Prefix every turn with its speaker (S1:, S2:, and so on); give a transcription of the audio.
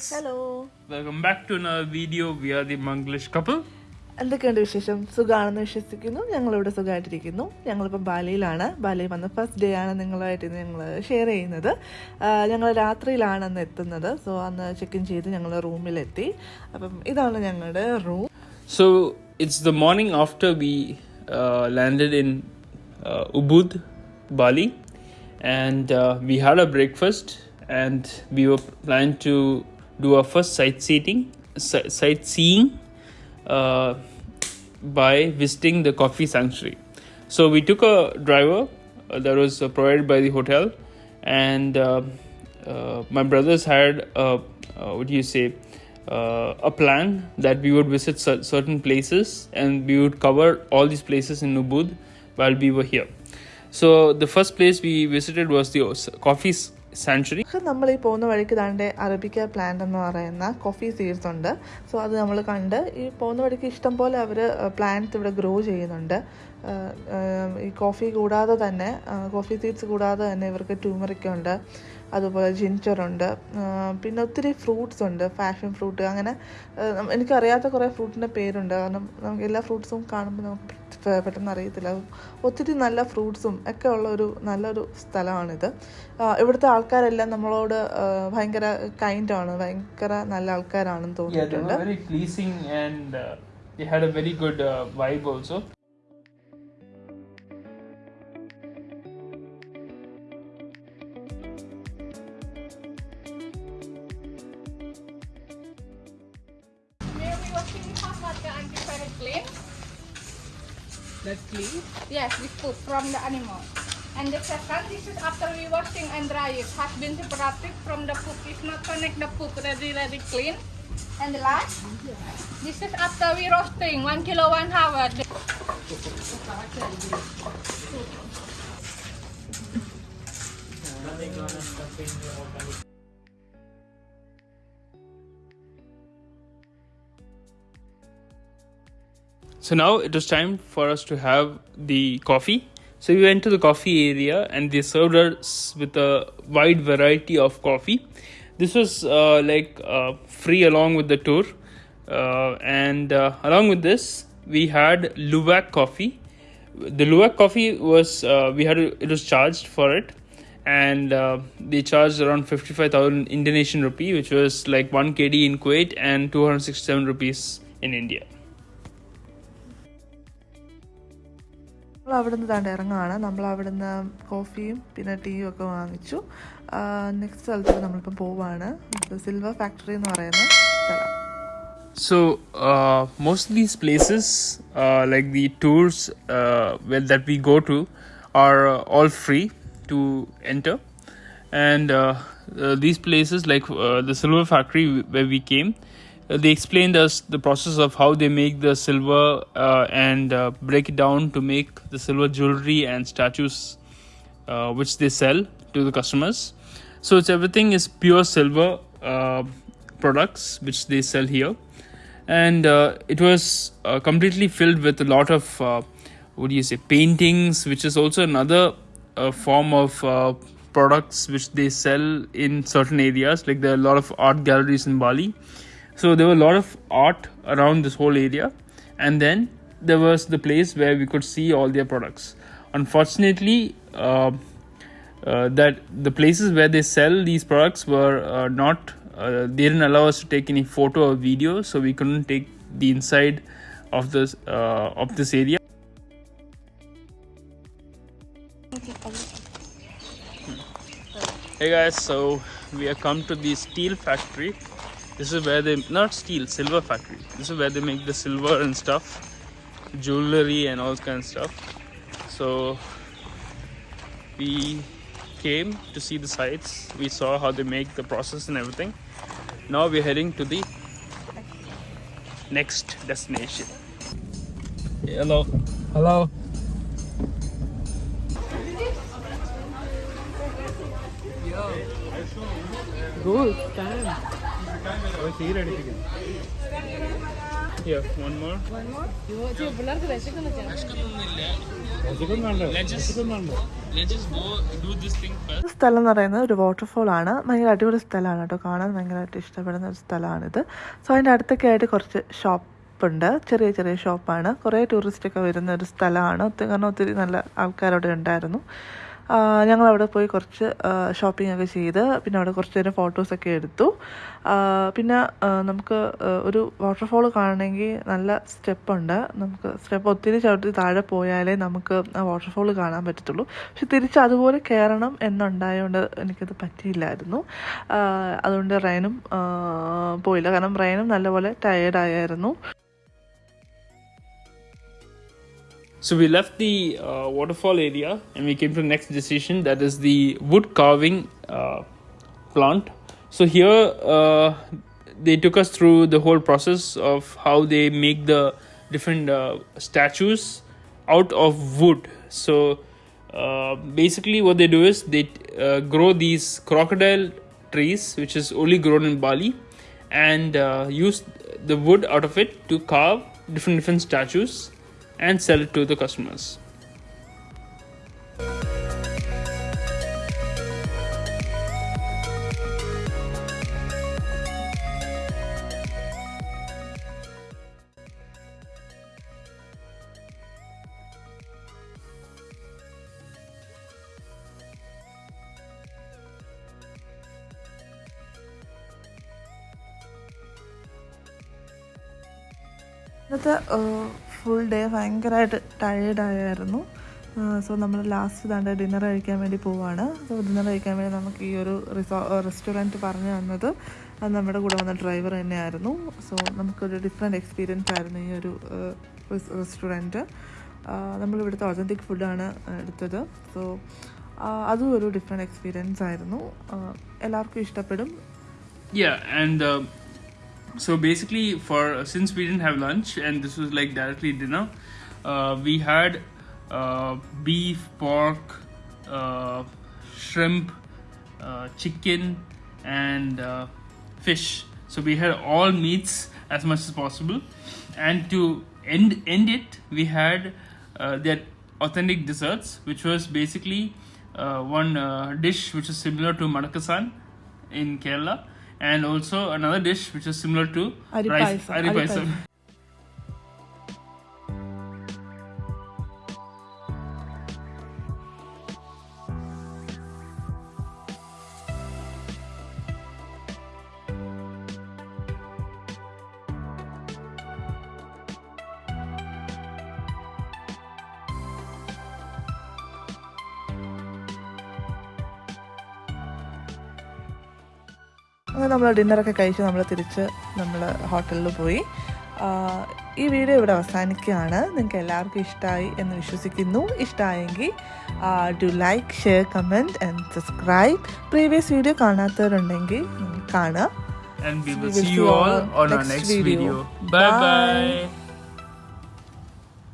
S1: Guys hello welcome back to our video we are the Manglish couple
S2: എന്തൊക്കെയുണ്ട് വിശേഷം? സുഖമാണെന്ന് വിശ്വസിക്കുന്നു. ഞങ്ങളിവിടെ സുഖമായിട്ടിരിക്കുന്നു. ഞങ്ങളിപ്പം ബാലിയിലാണ്. ബാലിയിൽ വന്ന ഫസ്റ്റ് ഡേ ആണ് നിങ്ങളായിട്ട് ഞങ്ങൾ ഷെയർ ചെയ്യുന്നത്. ഞങ്ങൾ രാത്രിയിലാണ് അന്ന് എത്തുന്നത്. സോ അന്ന് ചെക്ക് ഇൻ ചെയ്ത് ഞങ്ങൾ റൂമിലെത്തി. അപ്പം ഇതാണ് ഞങ്ങളുടെ room
S1: so it's the morning after we landed in Ubud Bali and we had a breakfast and we were plan to do our first sightseeing, sightseeing uh, by visiting the coffee sanctuary. So we took a driver uh, that was uh, provided by the hotel, and uh, uh, my brothers had a, what do you say a plan that we would visit cer- certain places and we would cover all these places in Ubud while we were here. So the first place we visited was the coffee sanctuary.
S2: നമ്മൾ ഈ പോകുന്ന വഴിക്ക് താണ്ടെ arabica plant എന്ന് പറയുന്ന coffee seeds ഉണ്ട്. So അത് നമ്മൾ കണ്ട് ഈ പോകുന്ന വഴിക്ക് ഇഷ്ടം പോലെ അവർ പ്ലാന്റ്സ് ഇവിടെ ഗ്രോ ചെയ്യുന്നുണ്ട്. ഈ കോഫി കൂടാതെ തന്നെ കോഫി സീഡ്സ് കൂടാതെ തന്നെ ഇവർക്ക് ട്യൂമറിക്ക ഉണ്ട്. അതുപോലെ ജിഞ്ചറുണ്ട് പിന്നെ ഒത്തിരി ഫ്രൂട്ട്സ് ഉണ്ട്. ഫാഷൻ ഫ്രൂട്ട് അങ്ങനെ എനിക്കറിയാത്ത കുറേ ഫ്രൂട്ടിന്റെ പേരുണ്ട്. കാരണം നമുക്ക് എല്ലാ ഫ്രൂട്ട്സും കാണുമ്പോൾ നമുക്ക് പെട്ടെന്ന് അറിയത്തില്ല. ഒത്തിരി നല്ല ഫ്രൂട്ട്സും ഒക്കെ ഉള്ളൊരു നല്ലൊരു സ്ഥലമാണിത്. ഇവിടുത്തെ ആൾക്കാരെല്ലാം നമ്മളോട് ഭയങ്കര കൈൻഡാണ് ഭയങ്കര നല്ല ആൾക്കാരാണെന്ന് തോന്നിയിട്ടുണ്ട്.
S3: Okay, we were seeing how much.
S1: That's clean.
S3: Yes, with poop from the animal. And the second, this is after we washing and dry it. Has been separated from the poop. If not connect the poop, ready, ready, clean. And the last, this is after we roasting, one kilo, one hour.
S1: So now it was time for us to have the coffee. So we went to the coffee area and they served us with a wide variety of coffee. This was uh, like uh, free along with the tour. Uh, and uh, along with this, we had Luwak coffee. The Luwak coffee was, uh, we had, it was charged for it. And uh, they charged around 55,000 Indonesian rupee, which was like 1 KD in Kuwait and 267 rupees in India.
S2: നമ്മൾ അവിടെ താണ്ട് ഇറങ്ങുകയാണ് നമ്മൾ അവിടുന്ന് കോഫിയും പിന്നെ ടീയും ഒക്കെ വാങ്ങിച്ചു next സ്ഥലത്തേക്ക് നമ്മളിപ്പം പോവാണ് സിൽവർ ഫാക്ടറി എന്ന് പറയുന്ന
S1: So uh, most of these places, uh, like the tours uh, well, that we go to, are uh, all free to enter, and uh, uh, these places, like uh, the silver factory where we came, uh, they explained us the process of how they make the silver uh, and uh, break it down to make the silver jewelry and statues uh, which they sell to the customers. So it's everything is pure silver uh, products which they sell here, and uh, it was uh, completely filled with a lot of what do you say paintings, which is also another form of products which they sell in certain areas. Like there are a lot of art galleries in Bali, so there were a lot of art around this whole area, and then there was the place where we could see all their products. Unfortunately, uh, uh, that the places where they sell these products were uh, not uh, they didn't allow us to take any photo or video. So we couldn't take the inside of this uh, of this area. Hey guys so we have come to the steel factory this is where they not steel silver factory. This is where they make the silver and stuff jewelry and all kind of stuff. So we came to see the sites. We saw how they make the process and everything. Now we're heading to the next destination. Hello. Hello. Good one
S2: സ്ഥലം എന്ന് പറയുന്നത് ഒരു waterfall ആണ്. ഭയങ്കര അടിപൊളി സ്ഥലമാണ് കേട്ടോ. കാണാൻ ഭയങ്കരമായിട്ട് ഇഷ്ടപ്പെടുന്ന ഒരു സ്ഥലമാണിത്. സോ അതിന്റെ അടുത്തൊക്കെ ആയിട്ട് കുറച്ച് ഷോപ്പ് ഉണ്ട്. ചെറിയ ചെറിയ ഷോപ്പാണ് കുറേ ടൂറിസ്റ്റ് ഒക്കെ വരുന്ന ഒരു സ്ഥലമാണ്. കാരണം ഒത്തിരി നല്ല ആൾക്കാരവിടെ ഉണ്ടായിരുന്നു. ഞങ്ങൾ അവിടെ പോയി കുറച്ച് ഷോപ്പിംഗ് ഒക്കെ ചെയ്ത് പിന്നെ അവിടെ കുറച്ച് നേരം ഫോട്ടോസൊക്കെ എടുത്തു. പിന്നെ നമുക്ക് ഒരു വാട്ടർഫോൾ കാണണമെങ്കിൽ നല്ല സ്റ്റെപ്പുണ്ട് നമുക്ക് സ്റ്റെപ്പ് ഒത്തിരി ചവിട്ടി താഴെ പോയാലേ നമുക്ക് ആ വാട്ടർഫോൾ കാണാൻ പറ്റത്തുള്ളൂ. പക്ഷെ തിരിച്ച് അതുപോലെ കയറണം എന്നുണ്ടായതുകൊണ്ട് എനിക്കത് പറ്റിയില്ലായിരുന്നു. അതുകൊണ്ട് റയനും പോയില്ല. കാരണം റയനും നല്ലപോലെ ടയേർഡായിരുന്നു
S1: So we left the uh, waterfall area and we came to the next decision that is the wood carving uh, plant. So here uh, they took us through the whole process of how they make the different uh, statues out of wood. So uh, basically, what they do is they uh, grow these crocodile trees, which is only grown in Bali, and use the wood out of it to carve different different statues and sell it to the customers.
S2: Another uh, full day ഭയങ്കരമായിട്ട് ടയേർഡായിരുന്നു so നമ്മൾ last താണ്ട് dinner കഴിക്കാൻ വേണ്ടി പോവാണ്. So dinner കഴിക്കാൻ വേണ്ടി നമുക്ക് ഈ ഒരു റിസോ റെസ്റ്റോറന്റ് പറഞ്ഞു തന്നത് അത് നമ്മുടെ കൂടെ വന്ന ഡ്രൈവർ തന്നെയായിരുന്നു. സോ നമുക്കൊരു ഡിഫറെന്റ് എക്സ്പീരിയൻസ് ആയിരുന്നു ഈ ഒരു റെസ്റ്റോറന്റ് നമ്മളിവിടുത്തെ ഒതന്റിക് ഫുഡാണ് എടുത്തത്. സോ അതും ഒരു ഡിഫറെന്റ് എക്സ്പീരിയൻസ് ആയിരുന്നു. എല്ലാവർക്കും ഇഷ്ടപ്പെടും.
S1: Yeah, and uh, so basically, for since we didn't have lunch and this was like directly dinner, uh, we had uh, beef, pork, uh, shrimp, uh, chicken, and uh, fish. So we had all meats as much as possible, and to end end it, we had uh, their authentic desserts, which was basically uh, one uh, dish which is similar to Madakasan in Kerala, and also another dish which is similar to rice.
S2: Aripaisam,
S1: Aripaisam.
S2: അങ്ങനെ നമ്മൾ ഡിന്നറൊക്കെ കഴിച്ച് നമ്മൾ തിരിച്ച് നമ്മൾ ഹോട്ടലിൽ പോയി ഈ video ഇവിടെ അവസാനിക്കുകയാണ് നിങ്ങൾക്ക് എല്ലാവർക്കും ഇഷ്ടമായി എന്ന് വിശ്വസിക്കുന്നു ഇഷ്ടമായെങ്കിൽ do like share comment and subscribe previous video കാണാത്തവരുണ്ടെങ്കിൽ കാണുക
S1: And
S2: We will
S1: see you all on our next video. Bye
S2: Bye.
S1: bye.